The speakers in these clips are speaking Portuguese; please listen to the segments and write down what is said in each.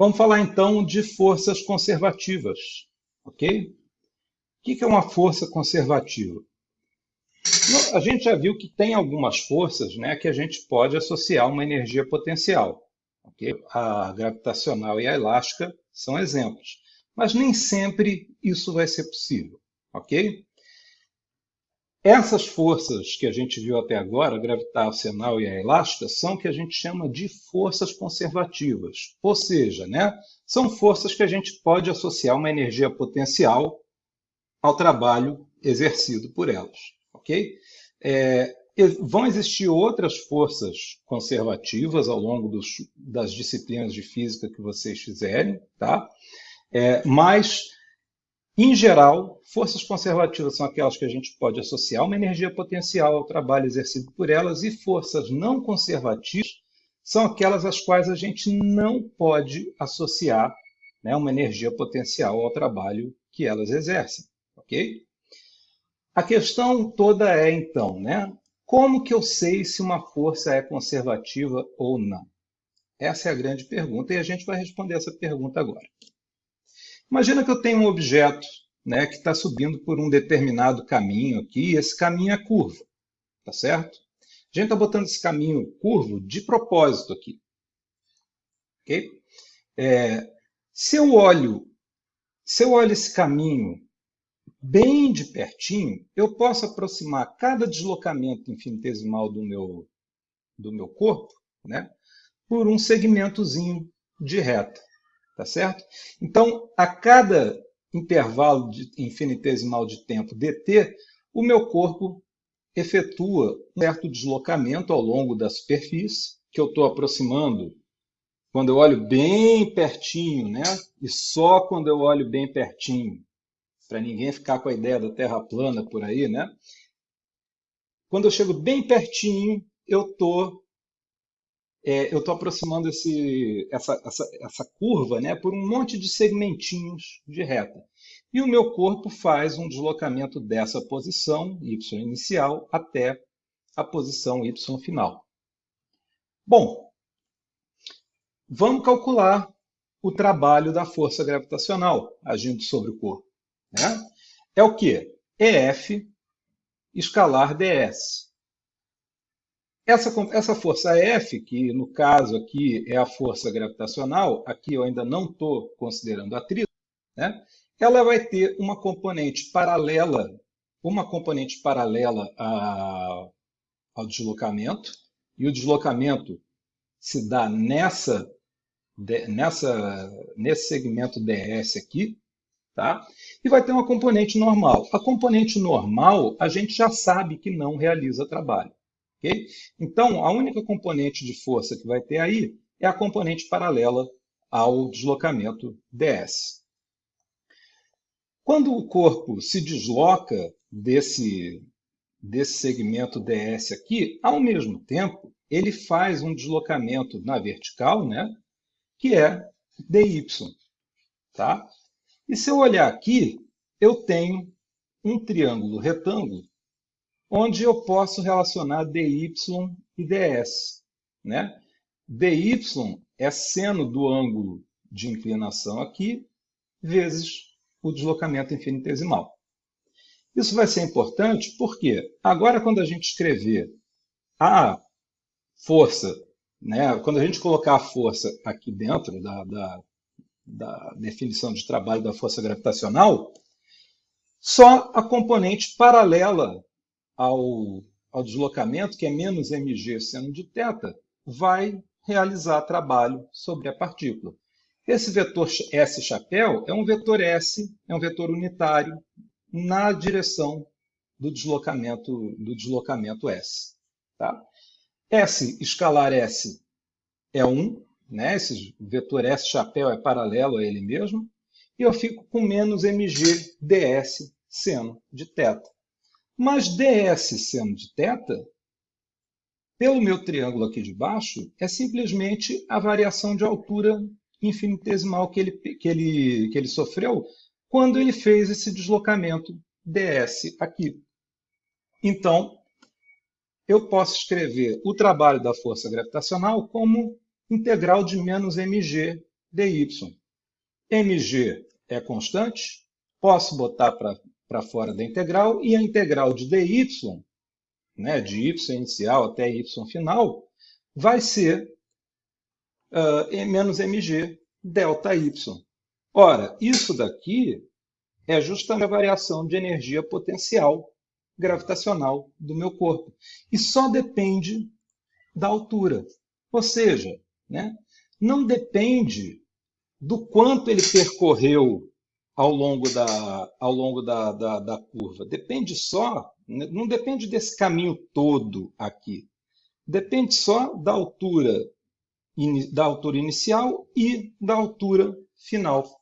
Vamos falar então de forças conservativas, ok? O que é uma força conservativa? A gente já viu que tem algumas forças né, que a gente pode associar uma energia potencial. Okay? A gravitacional e a elástica são exemplos. Mas nem sempre isso vai ser possível. ok? Essas forças que a gente viu até agora, a gravitacional e a elástica, são o que a gente chama de forças conservativas. Ou seja, né, são forças que a gente pode associar uma energia potencial ao trabalho exercido por elas. ok? É, vão existir outras forças conservativas ao longo dos, das disciplinas de física que vocês fizerem, tá? É, mas em geral, forças conservativas são aquelas que a gente pode associar uma energia potencial ao trabalho exercido por elas, e forças não conservativas são aquelas às quais a gente não pode associar né, uma energia potencial ao trabalho que elas exercem. ok? A questão toda é, então, né, como que eu sei se uma força é conservativa ou não? Essa é a grande pergunta e a gente vai responder essa pergunta agora. Imagina que eu tenho um objeto né, que está subindo por um determinado caminho aqui, e esse caminho é curvo, tá certo? A gente está botando esse caminho curvo de propósito aqui. ok? É, se eu olho, se eu olho esse caminho bem de pertinho, eu posso aproximar cada deslocamento infinitesimal do meu, do meu corpo né, por um segmentozinho de reta tá certo? Então, a cada intervalo de infinitesimal de tempo dt, o meu corpo efetua um certo deslocamento ao longo da superfície, que eu estou aproximando quando eu olho bem pertinho, né? E só quando eu olho bem pertinho, para ninguém ficar com a ideia da Terra plana por aí, né? Quando eu chego bem pertinho, eu estou é, eu estou aproximando esse, essa, essa, essa curva né, por um monte de segmentinhos de reta. E o meu corpo faz um deslocamento dessa posição, y inicial, até a posição y final. Bom, vamos calcular o trabalho da força gravitacional agindo sobre o corpo. Né? É o que? EF escalar ds. Essa, essa força F, que no caso aqui é a força gravitacional, aqui eu ainda não estou considerando atrito, né? ela vai ter uma componente paralela, uma componente paralela a, ao deslocamento, e o deslocamento se dá nessa, nessa, nesse segmento ds aqui, tá? e vai ter uma componente normal. A componente normal, a gente já sabe que não realiza trabalho. Okay? Então, a única componente de força que vai ter aí é a componente paralela ao deslocamento ds. Quando o corpo se desloca desse, desse segmento ds aqui, ao mesmo tempo, ele faz um deslocamento na vertical, né, que é dy. Tá? E se eu olhar aqui, eu tenho um triângulo retângulo onde eu posso relacionar dy e ds. Né? dy é seno do ângulo de inclinação aqui, vezes o deslocamento infinitesimal. Isso vai ser importante porque agora quando a gente escrever a força, né, quando a gente colocar a força aqui dentro da, da, da definição de trabalho da força gravitacional, só a componente paralela ao, ao deslocamento, que é menos mg seno de θ, vai realizar trabalho sobre a partícula. Esse vetor S chapéu é um vetor S, é um vetor unitário na direção do deslocamento, do deslocamento S. Tá? S, escalar S, é 1, né? esse vetor S chapéu é paralelo a ele mesmo, e eu fico com menos mg ds seno de θ. Mas ds seno de θ, pelo meu triângulo aqui de baixo, é simplesmente a variação de altura infinitesimal que ele, que ele, que ele sofreu quando ele fez esse deslocamento ds aqui. Então, eu posso escrever o trabalho da força gravitacional como integral de menos mg dy. mg é constante, posso botar para fora da integral, e a integral de dy, né, de y inicial até y final, vai ser uh, menos mg delta y. Ora, isso daqui é justamente a variação de energia potencial gravitacional do meu corpo. E só depende da altura. Ou seja, né, não depende do quanto ele percorreu ao longo da, ao longo da, da, da curva. Depende só, né, não depende desse caminho todo aqui. Depende só da altura, da altura inicial e da altura final.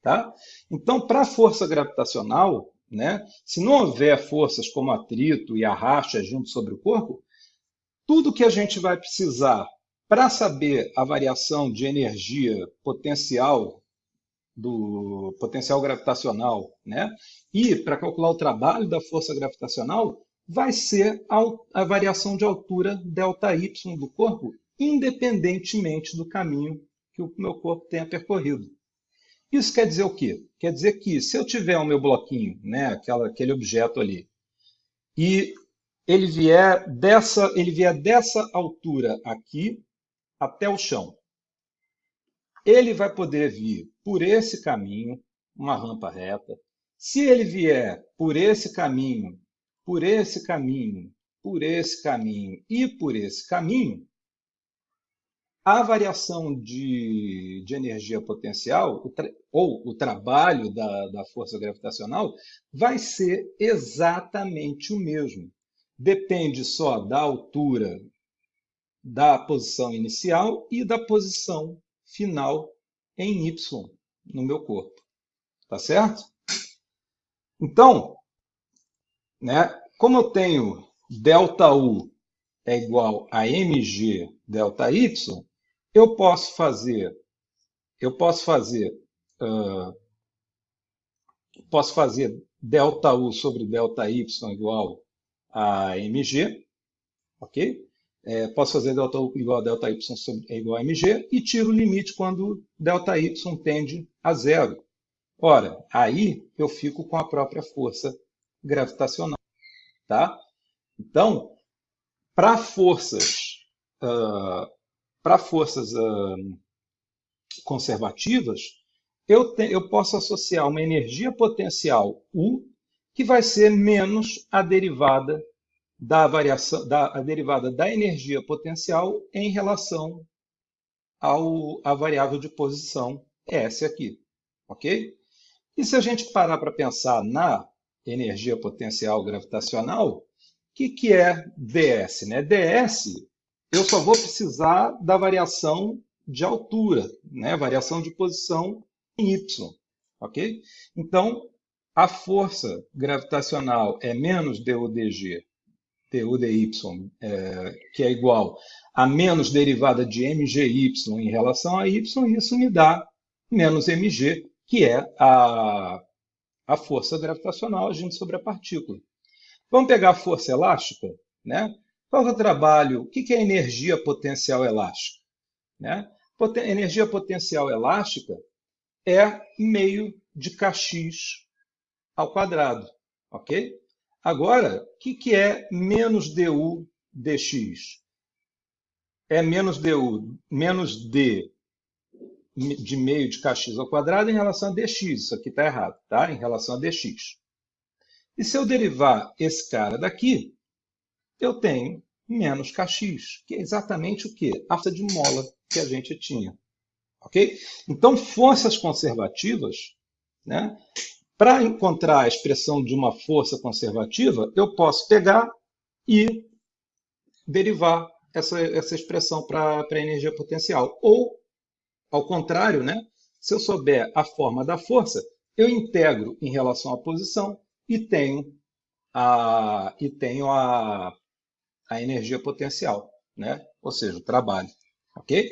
Tá? Então, para a força gravitacional, né, se não houver forças como atrito e arrasto agindo sobre o corpo, tudo que a gente vai precisar para saber a variação de energia potencial do potencial gravitacional, né? E para calcular o trabalho da força gravitacional, vai ser a, a variação de altura ΔY do corpo, independentemente do caminho que o meu corpo tenha percorrido. Isso quer dizer o quê? Quer dizer que se eu tiver o meu bloquinho, né, aquela, aquele objeto ali, e ele vier dessa, ele vier dessa altura aqui até o chão, ele vai poder vir por esse caminho, uma rampa reta. Se ele vier por esse caminho, por esse caminho, por esse caminho e por esse caminho, a variação de, de energia potencial, o ou o trabalho da, da força gravitacional, vai ser exatamente o mesmo. Depende só da altura da posição inicial e da posição final em Y no meu corpo. Tá certo? Então, né, como eu tenho delta U é igual a mg delta y, eu posso fazer, eu posso fazer, uh, posso fazer delta U sobre delta y igual a mg, ok? É, posso fazer delta U igual a delta Y sobre, é igual a mg e tiro o limite quando delta Y tende a zero. Ora, aí eu fico com a própria força gravitacional. Tá? Então, para forças, ah, uh, para forças uh, conservativas, eu, te, eu posso associar uma energia potencial U que vai ser menos a derivada da variação, da, a derivada da energia potencial em relação ao, à variável de posição S aqui. Ok? E se a gente parar para pensar na energia potencial gravitacional, o que, que é ds? Né? ds eu só vou precisar da variação de altura, né? variação de posição em y. ok? Então, a força gravitacional é menos dUdg, dUdy, é, que é igual a menos derivada de mgy em relação a y, e isso me dá menos mg, que é a, a força gravitacional agindo sobre a partícula. Vamos pegar a força elástica, né? Qual é o trabalho? O que é energia potencial elástica? Né? Poten energia potencial elástica é meio de kx ao quadrado. ok? Agora, o que é menos du dx? É menos du, menos d de meio de kx ao quadrado em relação a dx. Isso aqui está errado, tá? Em relação a dx. E se eu derivar esse cara daqui, eu tenho menos kx, que é exatamente o quê? A força de mola que a gente tinha. Ok? Então, forças conservativas, né? Para encontrar a expressão de uma força conservativa, eu posso pegar e derivar essa, essa expressão para a energia potencial. Ou, ao contrário, né? se eu souber a forma da força, eu integro em relação à posição e tenho a, e tenho a, a energia potencial, né? ou seja, o trabalho. Ok?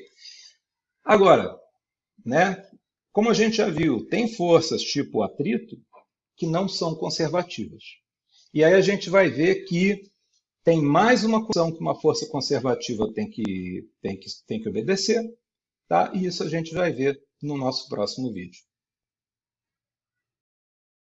Agora, né, como a gente já viu, tem forças tipo atrito que não são conservativas. E aí a gente vai ver que tem mais uma condição que uma força conservativa tem que, tem que, tem que obedecer, Tá? E isso a gente vai ver no nosso próximo vídeo.